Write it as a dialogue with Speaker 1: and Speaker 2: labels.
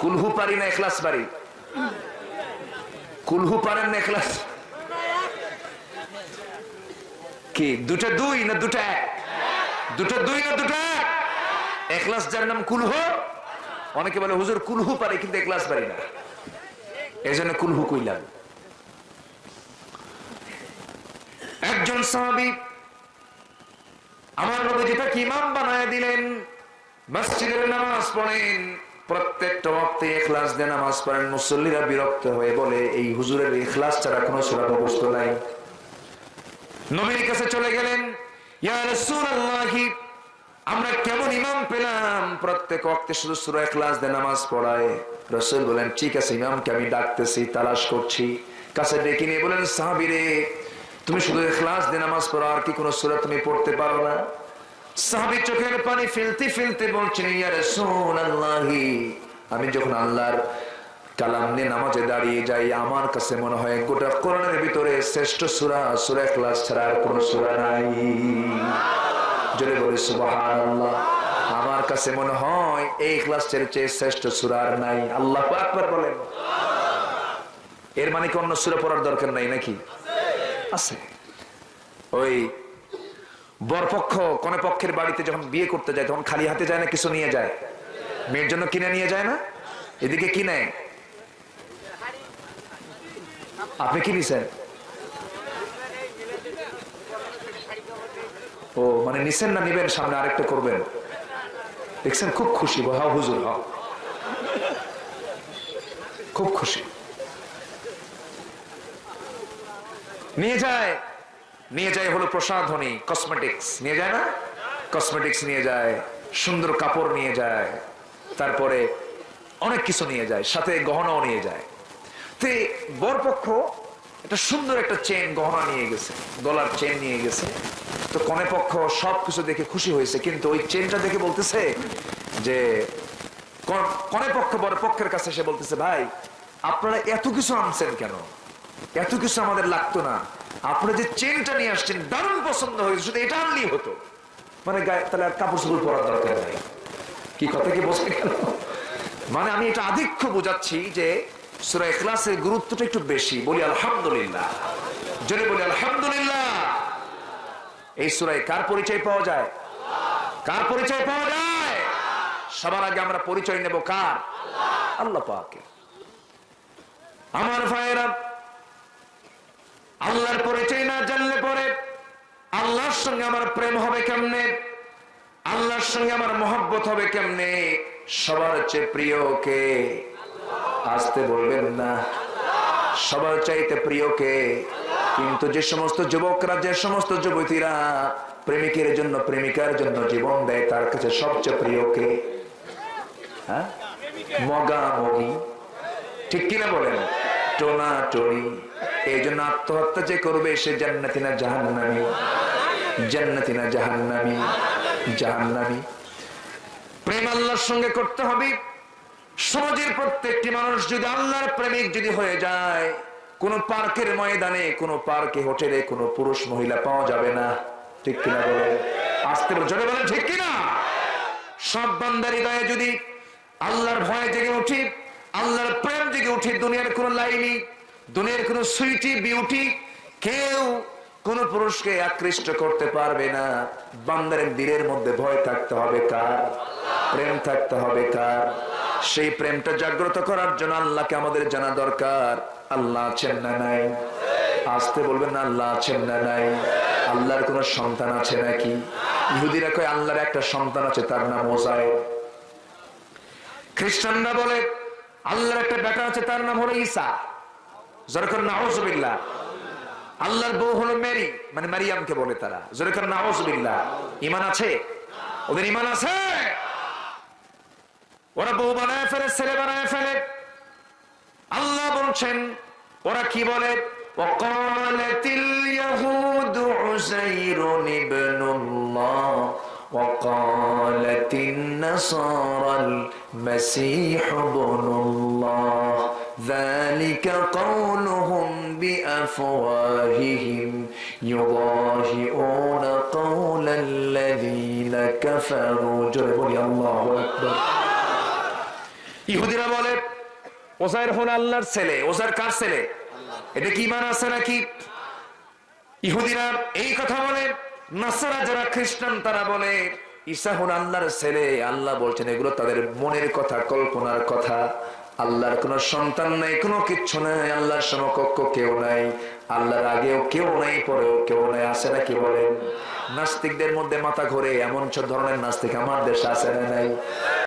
Speaker 1: কুলহু পারি না এখলাস পারি কুলহু পারেন না এখলাস? কি, দুটা দুই না দুটা এক? দুটো দুই না দুটো এক? এখলাস যার নাম কুলহু? অনেকে বলে, হুজুর, কুলহু পারে কিন্তু এখলাস পারি না। এই জন্য কুলহু কইলাম। একজন সাহাবি আমার নবী যেটাকে ইমাম বানায় দিলেন, মসজিদের নামাজ পড়েন। প্রত্যেকটা ওয়াক্তে ইখলাস দিয়ে নামাজ পড়েন, মুসল্লিরা বিরক্ত হয়ে বলে, এই হুজুরের ইখলাস ছাড়া কোনো সূরা মুখস্থ নাই। নবীর কাছে চলে গেলেন আমরা কেমন ইমাম পেলাম? প্রত্যেক ওয়াক্তে শুধু সূরা ইখলাস দিয়ে নামাজ পড়ায়। রসুল বলেন, ঠিক আছে, ইমামকে আমি ডাকতেছি, তালাশ করছি। কাছে ডেকে নিয়ে বলেন, সাহাবীরে, তুমি শুধু ইখলাস দিয়ে নামাজ পড়ো, আর কি কোনো সূরা তুমি পড়তে পারো না? সাহাবী চোখের পানি ফেলতে ফেলতে বলছেন ইয়া রাসূলুল্লাহি। আমি যখন আল্লাহর কালাম নিয়ে নামাজে দাঁড়িয়ে যাই, আমার কাছে মনে হয় গোটা ভিতরে শ্রেষ্ঠ সূরা সূরা ইখলাস ছাড়া আর সূরা নাই। জোরে বলে আমার কাছে মনে হয় এই চেয়ে শ্রেষ্ঠ সূরা আর নাই। আল্লাহ আকবার বলেন। এর মানে কি অন্য সূরা পড়ার দরকার নাই নাকি? আছে। ওই বরপক্ষ কোন পক্ষের বাড়িতে যখন বিয়ে করতে যায়, তখন খালি হাতে যায় না, কিছু নিয়ে যায়? মেয়ের জন্য কিনে নিয়ে যায় না? এদিকে কি নেয়? আপনি কি নিছেন? ও মানে নিছেন না নিবেন, সামনে আরেকটা করবেন? দেখছেন, খুব খুশি। হাও হুজুর হাও খুব খুশি। নিয়ে যায়। নিয়ে যায় হলো প্রসাধনী কসমেটিক্স নিয়ে যায় না? কসমেটিক্স নিয়ে যায়, সুন্দর কাপড় নিয়ে যায়, তারপরে অনেক কিছু নিয়ে যায়, সাথে গহনাও নিয়ে যায়। তে বরপক্ষ একটা সুন্দর একটা চেন গহনা নিয়ে গেছে গলার চেন নিয়ে গেছে। তো কনে পক্ষ সবকিছু দেখে খুশি হয়েছে, কিন্তু ওই চেনটা দেখে বলতেছে যে, কনে পক্ষ বড় পক্ষের কাছে এসে বলতেছে, ভাই, আপনারা এত কিছু আনছেন কেন? এত কিছু আমাদের লাগতো না। আপনারা যে চেনটা নিয়ে আসছেন, দারুণ পছন্দ হয়েছে, শুধু এটা আনলেই হতো। মানে তাহলে আর কাপড় চোপড় পরার দরকার নাই। কি কথা কি বসে গেল মানে আমি এটা আধিক্য বোঝাচ্ছি যে সুরা ইখলাসের গুরুত্বটা একটু বেশি। বলি আলহামদুলিল্লাহ। জোরে বলি আলহামদুলিল্লাহ। এই সুরায় কার পরিচয় পাওয়া যায়? কার পরিচয় পাওয়া যায়? সবার আগে আমরা পরিচয় নেব কার? আল্লাহ আমার ভাইয়েরা আল্লাহর পরিচয় না জানলে পরে আল্লাহর সঙ্গে আমার প্রেম হবে কেমনে? আল্লাহর সঙ্গে আমার মহব্বত হবে কেমনে? সবার চেয়ে প্রিয় কে? আসতে বলবেন না। সবার চাইতে প্রিয় কে? কিন্তু যে সমস্ত যুবকরা, যে সমস্ত যুবতীরা প্রেমিকের জন্য, প্রেমিকার জন্য জীবন দেয়, তার কাছে সবচেয়ে প্রিয় কে? হ্যাঁ? মগা মগি। ঠিক কিনা বলেন? টোনা টনি। এই জন্য আত্মহত্যা যে করবে সে জান্নাতি না জাহান্নামি? জান্নাতি না জাহান্নামি? জাহান্নামি। প্রেম আল্লাহর সঙ্গে করতে হবে। সমাজের প্রত্যেকটি মানুষ যদি আল্লাহর প্রেমিক যদি হয়ে যায়, কোন পার্কের ময়দানে, কোন পার্কে হোটেলে কোন পুরুষ মহিলা পাওয়া যাবে না। ঠিক কিনা বলে আসতে জোরে বলেন, ঠিক কিনা? সব বান্দার হৃদয়ে যদি আল্লাহর ভয় জেগে উঠি আল্লাহর প্রেম জেগে উঠি দুনিয়ার কোন লাইনি দুনিয়ার কোন সুইটি, বিউটি কেউ কোন পুরুষকে আকৃষ্ট করতে পারবে না। বান্দারের দিলের মধ্যে ভয় থাকতে হবে কার? প্রেম থাকতে হবে কার? সেই প্রেমটা জাগ্রত করার জন্য আল্লাহকে আমাদের জানা দরকার। আল্লাহ আছেন না নাই? আসতে বলবেন না, আল্লাহ আছেন না নাই? আল্লাহর কোন সন্তান আছে নাকি? ইহুদিরা কয়, আল্লাহর একটা সন্তান আছে, তার নাম মোজায় খ্রিস্টানরা বলে, আল্লাহর একটা বেটা আছে, তার নাম হলো ঈসা। জরকর নাউজুবিল্লাহ আল্লাহর বউ হলো মেরি মানে মারিয়ামকে বলে তারা জরকর নাউজুবিল্লাহ ঈমান আছে ওদের ঈমান আছে ওরা বউ বানায় ফেলে ছেলে বানায় ফেলে আল্লাহ বলছেন ওরা কি বলে وقالت اليهود عزير ابن الله وقالت النصارى المسيح ابن الله ذلك قولهم بأفواههم يضاهئون قول الذين كفروا جربوا الله أكبر ইহুদিরা বলে ওজাইর হল আল্লাহর ছেলে ওজার কার ছেলে এটা কি মান আছে নাকি ইহুদিরা এই কথা বলে নাসারা যারা খ্রিস্টান তারা বলে ঈসা হল আল্লাহর ছেলে আল্লাহ বলছেন এগুলো তাদের মনের কথা কল্পনার কথা আল্লাহর কোন সন্তান নাই, কোনো কিচ্ছু নাই, আল্লাহর সমকক্ষ কেউ নাই। আল্লাহর আগেও কেউ নাই, পরেও কেউ নাই আসে না কি বলেন? নাস্তিকদের মধ্যে মাথা ঘুরে, এমন ধরনের নাস্তিক আমার দেশে আসে না নাই?